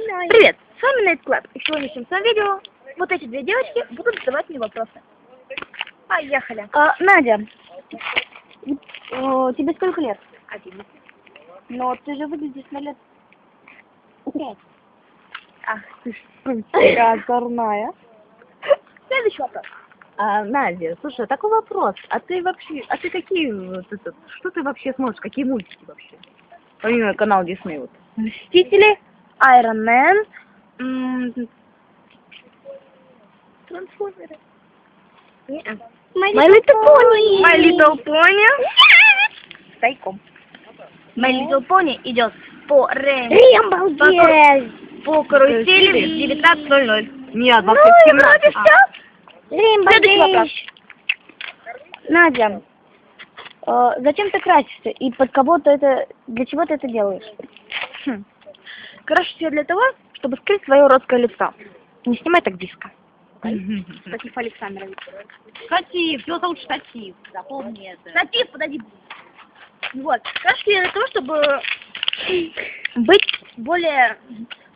Начинаем. Привет, с вами Night Club. И в сегодняшнем своем видео вот эти две девочки будут задавать мне вопросы. Поехали. А, Надя, э, тебе сколько лет? Один. Но ты же выглядишь на лет пять. Ах, ты ж Какая озорная. Следующий вопрос. А, Надя, слушай, такой вопрос. А ты вообще, а ты какие, что ты вообще смотришь, какие мультики вообще? Помимо канала Дисней вот. Мстители, Iron Man, Трансформеры. My Little Pony. My Little Pony. Тайком. My Little Pony идет по Рейн. Рембалдез! По карусели в 19.00. Нет, Ну, 2017. и вроде А. все. Следующий вопрос. Надя, э, зачем ты красишься и под кого ты это, для чего ты это делаешь? Хм. Крашусь я для того, чтобы скрыть свое уродское лицо. Не снимай так близко. Статив Александрович. Штатив, его зовут Штатив, запомни это. Статив, подойди. Вот. Я для того, чтобы быть более,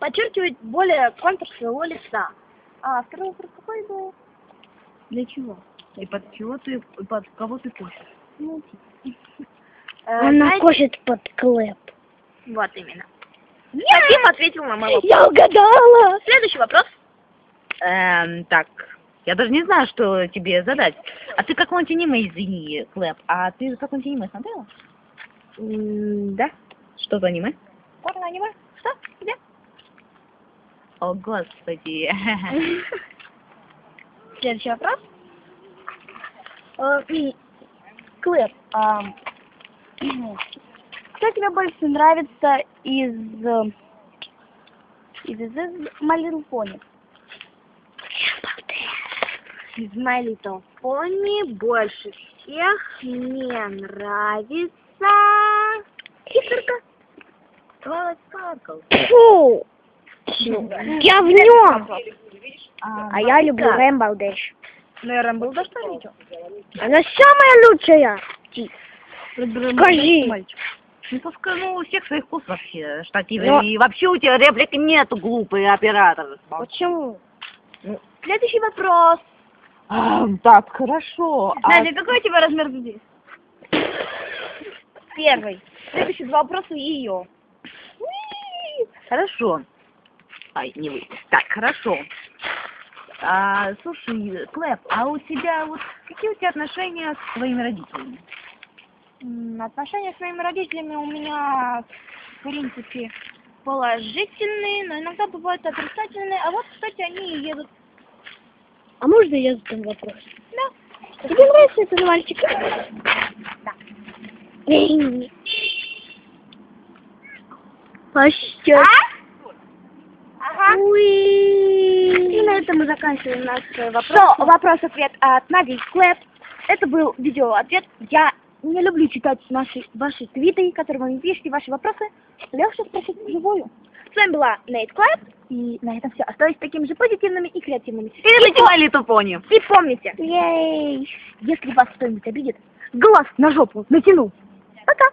подчеркивать более контур своего лица. А второй вопрос какой был? Для чего? И под чего ты, и под кого ты кушаешь? Ну, Э, Она знаете- кушает под клэп. Вот именно. Статив ответил на мой вопрос. Я угадала! Следующий вопрос. Эм, так, я даже не знаю, что тебе задать. А ты какой-нибудь аниме, извини, Клэп, а ты какой-нибудь аниме смотрела? М, Да. Что за аниме? Порно аниме? Что? Где? О, господи. Следующий вопрос. Э, и, Клэр, а, кто тебе больше нравится из э, из, из, из My Little Pony? Из My Little Pony больше всех мне нравится Хитрка. Twilight Sparkle. Фу! Я в нем! А я люблю. Рэмбл Дэш. Ну, я Рэмбл что видел? Она самая лучшая! Скажи. Ну, пускай, ну, у всех своих вкус вообще, штативы. Но- И вообще у тебя реплики нету, глупый оператор. Почему? Следующий вопрос. А, так, хорошо. А Надя, какой у тебя размер груди? Первый. Следующие два вопроса ее. Хорошо. Ай, не вы. Так, хорошо. А, слушай, Клэп, а у тебя вот какие у тебя отношения с твоими родителями? Отношения с моими родителями у меня, в принципе, положительные, но иногда бывают отрицательные. А вот, кстати, они и едут. А можно я задам вопрос? Да. Тебе нравится этот мальчик? Да. Пощет. А? Ага. И Уи. на этом мы заканчиваем наш э, вопрос. Что, вопрос-ответ от Нади Клэп. Это был видео-ответ. Я не люблю читать наши, ваши твиты, которые вы мне пишете, ваши вопросы. Легче спросить вживую. С вами была Нейт Клэп. И на этом все. Оставайтесь такими же позитивными и креативными. И любите My Little Pony. И помните, Ей. если вас кто-нибудь обидит, глаз на жопу натянул. Пока.